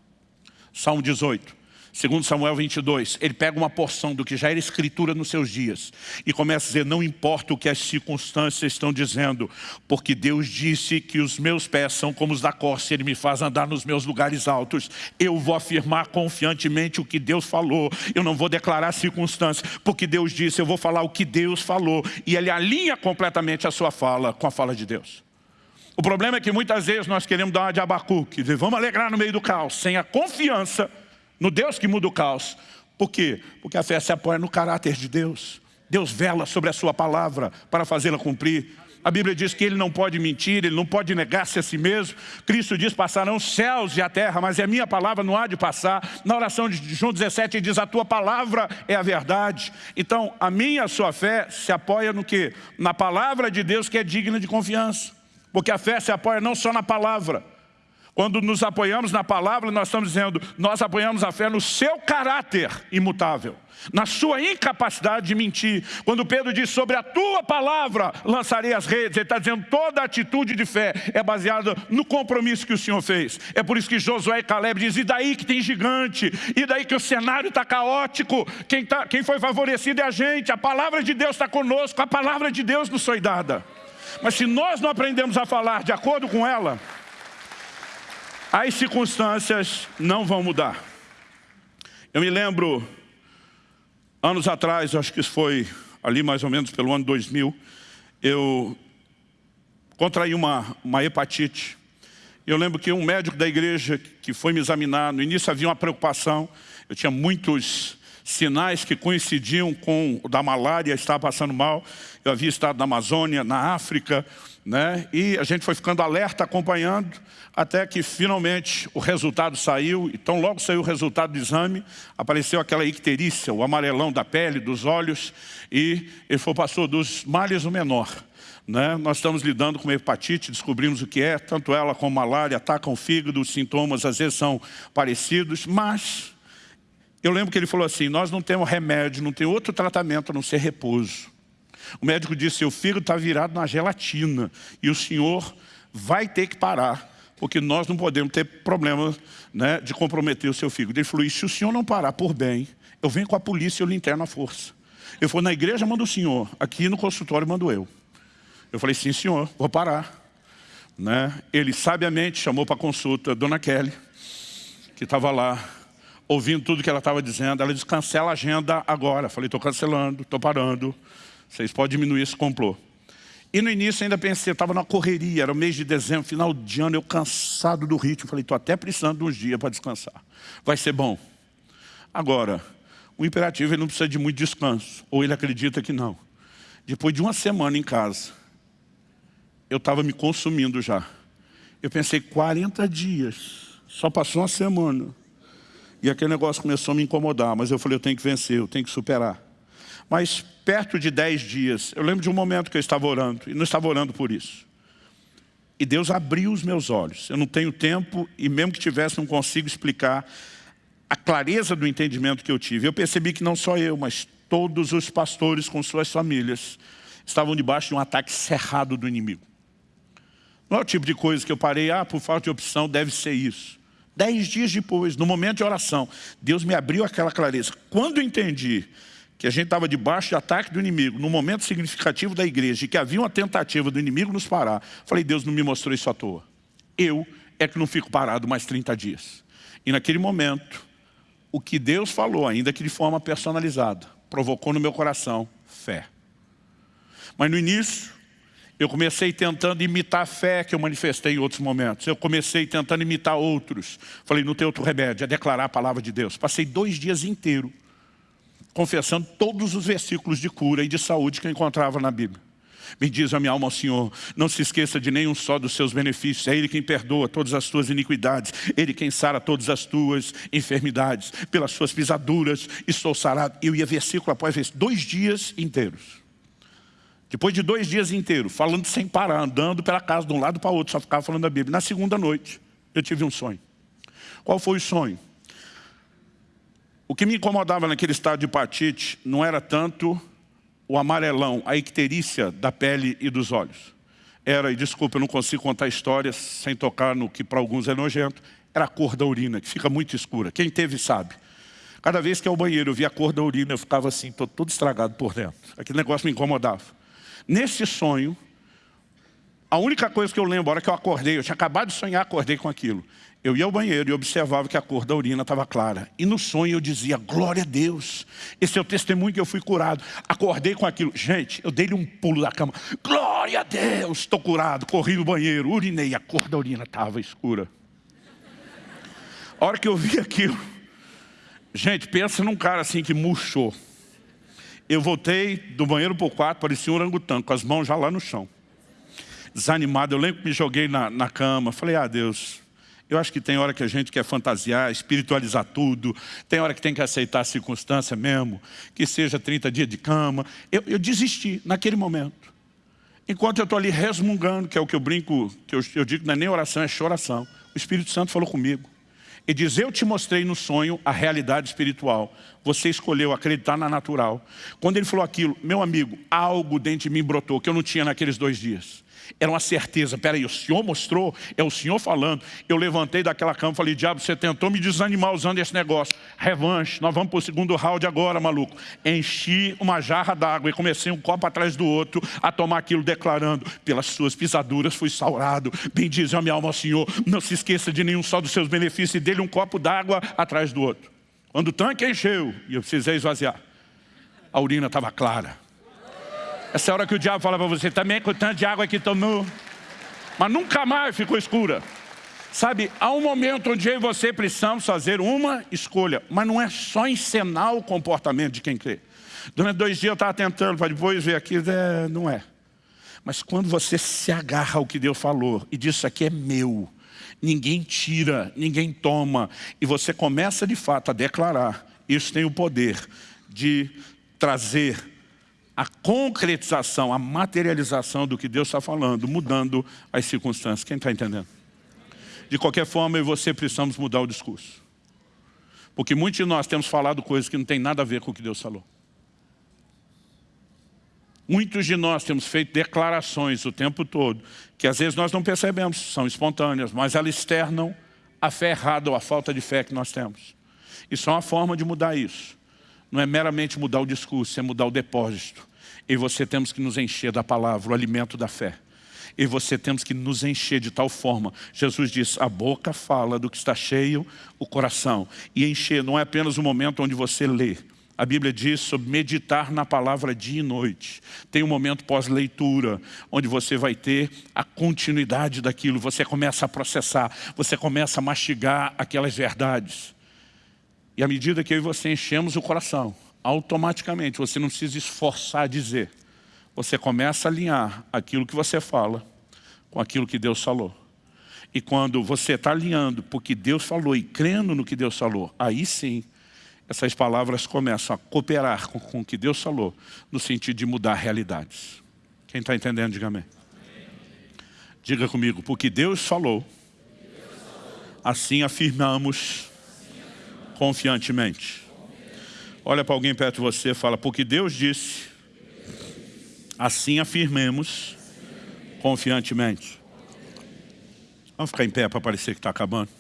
Salmo 18. Segundo Samuel 22, ele pega uma porção do que já era escritura nos seus dias e começa a dizer, não importa o que as circunstâncias estão dizendo, porque Deus disse que os meus pés são como os da corça, ele me faz andar nos meus lugares altos. Eu vou afirmar confiantemente o que Deus falou, eu não vou declarar circunstâncias, porque Deus disse, eu vou falar o que Deus falou. E ele alinha completamente a sua fala com a fala de Deus. O problema é que muitas vezes nós queremos dar uma de abacuque, dizer, vamos alegrar no meio do caos, sem a confiança no Deus que muda o caos. Por quê? Porque a fé se apoia no caráter de Deus. Deus vela sobre a sua palavra para fazê-la cumprir. A Bíblia diz que ele não pode mentir, ele não pode negar-se a si mesmo. Cristo diz, passarão os céus e a terra, mas a minha palavra não há de passar. Na oração de João 17, ele diz, a tua palavra é a verdade. Então, a minha, a sua fé se apoia no quê? Na palavra de Deus que é digna de confiança. Porque a fé se apoia não só na palavra, Quando nos apoiamos na palavra, nós estamos dizendo, nós apoiamos a fé no seu caráter imutável, na sua incapacidade de mentir. Quando Pedro diz, sobre a tua palavra lançarei as redes, ele está dizendo, toda atitude de fé é baseada no compromisso que o Senhor fez. É por isso que Josué e Caleb dizem, e daí que tem gigante, e daí que o cenário está caótico, quem, tá, quem foi favorecido é a gente, a palavra de Deus está conosco, a palavra de Deus nos foi dada. Mas se nós não aprendemos a falar de acordo com ela, as circunstâncias não vão mudar. Eu me lembro, anos atrás, acho que foi ali mais ou menos pelo ano 2000, eu contraí uma, uma hepatite. Eu lembro que um médico da igreja que foi me examinar, no início havia uma preocupação, eu tinha muitos sinais que coincidiam com o da malária, estava passando mal. Eu havia estado na Amazônia, na África, né? e a gente foi ficando alerta, acompanhando, até que finalmente o resultado saiu. Então logo saiu o resultado do exame, apareceu aquela icterícia, o amarelão da pele, dos olhos, e ele foi pastor dos males o menor. Né? Nós estamos lidando com hepatite, descobrimos o que é, tanto ela como malária atacam o fígado, os sintomas às vezes são parecidos, mas eu lembro que ele falou assim, nós não temos remédio, não tem outro tratamento a não ser repouso. O médico disse, seu filho está virado na gelatina e o senhor vai ter que parar, porque nós não podemos ter problema né, de comprometer o seu filho. Ele falou, se o senhor não parar por bem, eu venho com a polícia e eu lhe interno à força. Eu falei, na igreja manda o senhor, aqui no consultório mando eu. Eu falei, sim senhor, vou parar. Né? Ele sabiamente chamou para consulta a dona Kelly, que estava lá ouvindo tudo que ela estava dizendo. Ela disse, cancela a agenda agora. Falei, estou cancelando, estou parando. Vocês podem diminuir esse complô. E no início ainda pensei, estava na correria, era o mês de dezembro, final de ano, eu cansado do ritmo. Falei, estou até precisando de uns dias para descansar. Vai ser bom. Agora, o imperativo ele não precisa de muito descanso. Ou ele acredita que não. Depois de uma semana em casa, eu estava me consumindo já. Eu pensei, 40 dias, só passou uma semana. E aquele negócio começou a me incomodar, mas eu falei, eu tenho que vencer, eu tenho que superar. Mas perto de dez dias, eu lembro de um momento que eu estava orando, e não estava orando por isso. E Deus abriu os meus olhos. Eu não tenho tempo, e mesmo que tivesse, não consigo explicar a clareza do entendimento que eu tive. Eu percebi que não só eu, mas todos os pastores com suas famílias estavam debaixo de um ataque cerrado do inimigo. Não é o tipo de coisa que eu parei, ah, por falta de opção, deve ser isso. Dez dias depois, no momento de oração, Deus me abriu aquela clareza. Quando eu entendi que a gente estava debaixo de ataque do inimigo, no momento significativo da igreja, e que havia uma tentativa do inimigo nos parar, falei, Deus não me mostrou isso à toa. Eu é que não fico parado mais 30 dias. E naquele momento, o que Deus falou, ainda que de forma personalizada, provocou no meu coração fé. Mas no início, eu comecei tentando imitar a fé que eu manifestei em outros momentos. Eu comecei tentando imitar outros. Falei, não tem outro remédio, é declarar a palavra de Deus. Passei dois dias inteiros confessando todos os versículos de cura e de saúde que eu encontrava na Bíblia. Me diz a minha alma ao Senhor, não se esqueça de nenhum só dos seus benefícios. É Ele quem perdoa todas as tuas iniquidades. Ele quem sara todas as tuas enfermidades. Pelas suas pisaduras e sou sarado. Eu ia versículo após versículo, dois dias inteiros. Depois de dois dias inteiros, falando sem parar, andando pela casa de um lado para o outro, só ficava falando da Bíblia. Na segunda noite, eu tive um sonho. Qual foi o sonho? O que me incomodava naquele estado de hepatite não era tanto o amarelão, a icterícia da pele e dos olhos. Era, e desculpa, eu não consigo contar histórias sem tocar no que para alguns é nojento, era a cor da urina, que fica muito escura. Quem teve sabe. Cada vez que ao banheiro eu via a cor da urina, eu ficava assim, todo, todo estragado por dentro. Aquele negócio me incomodava. Nesse sonho, a única coisa que eu lembro, a hora que eu acordei, eu tinha acabado de sonhar, acordei com aquilo. Eu ia ao banheiro e observava que a cor da urina estava clara. E no sonho eu dizia, glória a Deus, esse é o testemunho que eu fui curado. Acordei com aquilo. Gente, eu dei-lhe um pulo da cama. Glória a Deus, estou curado. Corri no banheiro, urinei, a cor da urina estava escura. A hora que eu vi aquilo, gente, pensa num cara assim que murchou. Eu voltei do banheiro para o quarto, parecia um orangotango, com as mãos já lá no chão. Desanimado, eu lembro que me joguei na, na cama. Falei, ah Deus, eu acho que tem hora que a gente quer fantasiar, espiritualizar tudo. Tem hora que tem que aceitar a circunstância mesmo. Que seja 30 dias de cama. Eu, eu desisti naquele momento. Enquanto eu estou ali resmungando, que é o que eu brinco, que eu, eu digo não é nem oração, é choração. O Espírito Santo falou comigo. E diz, eu te mostrei no sonho a realidade espiritual. Você escolheu acreditar na natural. Quando ele falou aquilo, meu amigo, algo dentro de mim brotou que eu não tinha naqueles dois dias. Era uma certeza, peraí, o Senhor mostrou, é o Senhor falando. Eu levantei daquela cama e falei, diabo, você tentou me desanimar usando esse negócio. Revanche, nós vamos para o segundo round agora, maluco. Enchi uma jarra d'água e comecei um copo atrás do outro a tomar aquilo, declarando, pelas suas pisaduras fui saurado. Bendize a minha alma ao Senhor. Não se esqueça de nenhum só dos seus benefícios e dele um copo d'água atrás do outro. Quando o tanque encheu e eu precisei esvaziar, a urina estava clara. Essa hora que o diabo fala para você, também com o tanto de água que tomou. Mas nunca mais ficou escura. Sabe, há um momento onde eu e você precisamos fazer uma escolha. Mas não é só encenar o comportamento de quem crê. Durante dois dias eu estava tentando, para depois ver aqui, é, não é. Mas quando você se agarra ao que Deus falou e diz, isso aqui é meu, ninguém tira, ninguém toma, e você começa de fato a declarar, isso tem o poder de trazer a concretização, a materialização do que Deus está falando, mudando as circunstâncias. Quem está entendendo? De qualquer forma, eu e você precisamos mudar o discurso. Porque muitos de nós temos falado coisas que não tem nada a ver com o que Deus falou. Muitos de nós temos feito declarações o tempo todo, que às vezes nós não percebemos, são espontâneas, mas elas externam a fé errada ou a falta de fé que nós temos. E só uma forma de mudar isso não é meramente mudar o discurso, é mudar o depósito. E você temos que nos encher da palavra, o alimento da fé. E você temos que nos encher de tal forma. Jesus diz, a boca fala do que está cheio o coração. E encher não é apenas o momento onde você lê. A Bíblia diz sobre meditar na palavra dia e noite. Tem um momento pós-leitura, onde você vai ter a continuidade daquilo. Você começa a processar, você começa a mastigar aquelas verdades. E à medida que eu e você enchemos o coração, automaticamente, você não precisa esforçar a dizer. Você começa a alinhar aquilo que você fala com aquilo que Deus falou. E quando você está alinhando porque Deus falou e crendo no que Deus falou, aí sim, essas palavras começam a cooperar com, com o que Deus falou, no sentido de mudar realidades. Quem está entendendo, diga amém. Diga comigo, porque Deus falou, assim afirmamos confiantemente. Olha para alguém perto de você e fala, porque Deus disse, assim afirmemos confiantemente. Vamos ficar em pé para parecer que está acabando.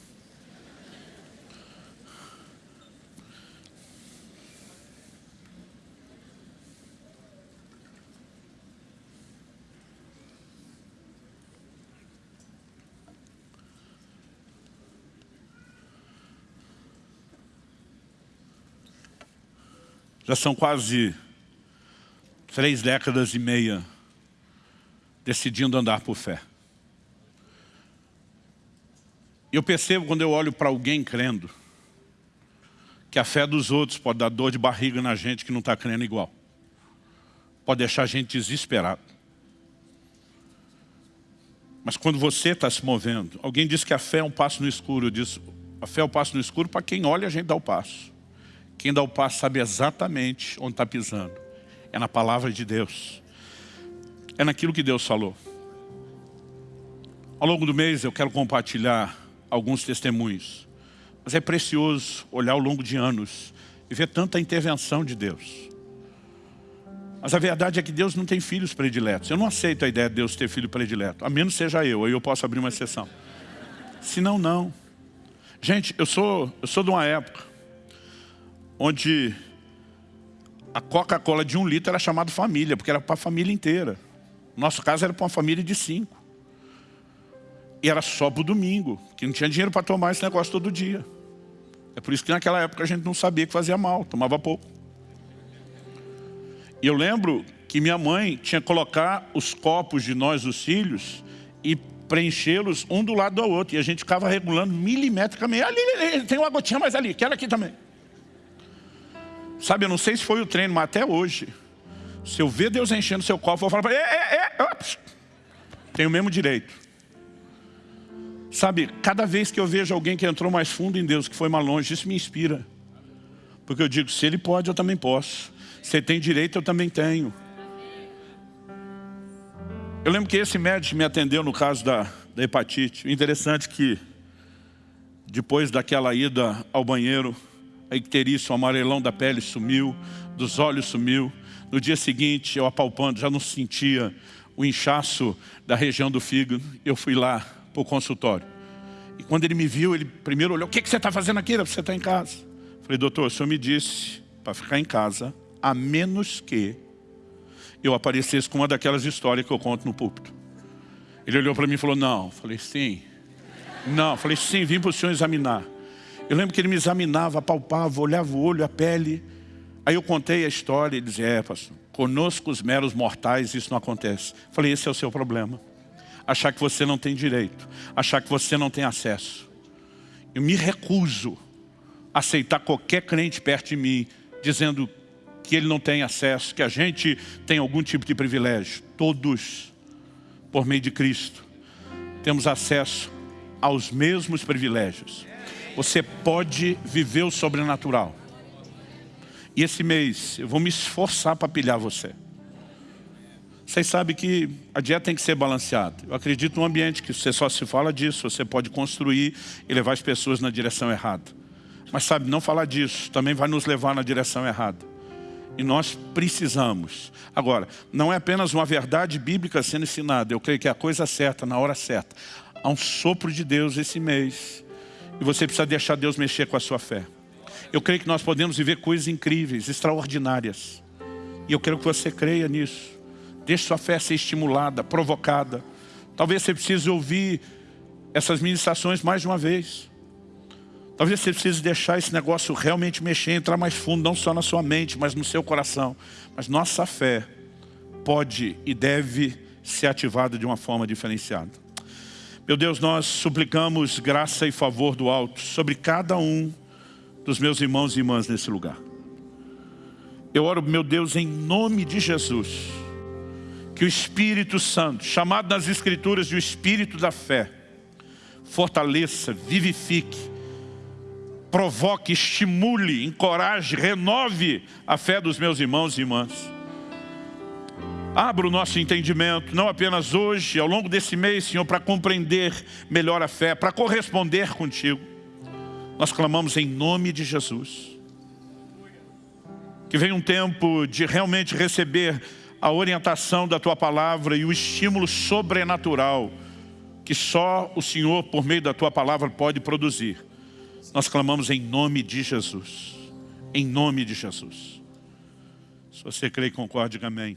Já são quase três décadas e meia decidindo andar por fé. Eu percebo quando eu olho para alguém crendo, que a fé dos outros pode dar dor de barriga na gente que não está crendo igual. Pode deixar a gente desesperado. Mas quando você está se movendo, alguém diz que a fé é um passo no escuro. Eu disse, a fé é um passo no escuro para quem olha a gente dá o passo. Quem dá o passo sabe exatamente onde está pisando. É na palavra de Deus. É naquilo que Deus falou. Ao longo do mês eu quero compartilhar alguns testemunhos. Mas é precioso olhar ao longo de anos e ver tanta intervenção de Deus. Mas a verdade é que Deus não tem filhos prediletos. Eu não aceito a ideia de Deus ter filho predileto. A menos seja eu, aí eu posso abrir uma exceção. Se não, não. Gente, eu sou, eu sou de uma época onde a Coca-Cola de um litro era chamada família, porque era para a família inteira. Nosso caso era para uma família de cinco. E era só para o domingo, que não tinha dinheiro para tomar esse negócio todo dia. É por isso que naquela época a gente não sabia que fazia mal, tomava pouco. E eu lembro que minha mãe tinha que colocar os copos de nós, os filhos, e preenchê-los um do lado do outro. E a gente ficava regulando milimetricamente. Ali, ali, tem uma gotinha mais ali, quero aqui também. Sabe, eu não sei se foi o treino, mas até hoje, se eu ver Deus enchendo seu copo, eu vou falar para ele, é, é, é, tem o mesmo direito. Sabe, cada vez que eu vejo alguém que entrou mais fundo em Deus, que foi mais longe, isso me inspira. Porque eu digo, se ele pode, eu também posso. Se ele tem direito, eu também tenho. Eu lembro que esse médico me atendeu no caso da, da hepatite. Interessante é que Depois daquela ida ao banheiro, a icterícia, o amarelão da pele sumiu, dos olhos sumiu. No dia seguinte, eu apalpando, já não sentia o inchaço da região do fígado. Eu fui lá para o consultório. E quando ele me viu, ele primeiro olhou, o que, que você está fazendo aqui? Você está em casa. Falei, doutor, o senhor me disse para ficar em casa, a menos que eu aparecesse com uma daquelas histórias que eu conto no púlpito. Ele olhou para mim e falou, não. Falei, sim. Não, falei, sim, vim para o senhor examinar. Eu lembro que ele me examinava, palpava, olhava o olho, a pele. Aí eu contei a história e dizia, é, pastor, conosco os meros mortais isso não acontece. Falei, esse é o seu problema. Achar que você não tem direito, achar que você não tem acesso. Eu me recuso a aceitar qualquer crente perto de mim, dizendo que ele não tem acesso, que a gente tem algum tipo de privilégio. Todos, por meio de Cristo, temos acesso aos mesmos privilégios. Você pode viver o sobrenatural. E esse mês eu vou me esforçar para pilhar você. Vocês sabem que a dieta tem que ser balanceada. Eu acredito num ambiente que você só se fala disso, você pode construir e levar as pessoas na direção errada. Mas sabe, não falar disso também vai nos levar na direção errada. E nós precisamos. Agora, não é apenas uma verdade bíblica sendo ensinada. Eu creio que é a coisa certa, na hora certa. Há um sopro de Deus esse mês. E você precisa deixar Deus mexer com a sua fé. Eu creio que nós podemos viver coisas incríveis, extraordinárias. E eu quero que você creia nisso. Deixe sua fé ser estimulada, provocada. Talvez você precise ouvir essas ministrações mais de uma vez. Talvez você precise deixar esse negócio realmente mexer, entrar mais fundo, não só na sua mente, mas no seu coração. Mas nossa fé pode e deve ser ativada de uma forma diferenciada. Meu Deus, nós suplicamos graça e favor do alto sobre cada um dos meus irmãos e irmãs nesse lugar. Eu oro, meu Deus, em nome de Jesus, que o Espírito Santo, chamado nas Escrituras de o Espírito da fé, fortaleça, vivifique, provoque, estimule, encoraje, renove a fé dos meus irmãos e irmãs. Abra o nosso entendimento, não apenas hoje, ao longo desse mês, Senhor, para compreender melhor a fé, para corresponder contigo. Nós clamamos em nome de Jesus. Que venha um tempo de realmente receber a orientação da Tua Palavra e o estímulo sobrenatural que só o Senhor, por meio da Tua Palavra, pode produzir. Nós clamamos em nome de Jesus. Em nome de Jesus. Se você crê e concorde, diga amém.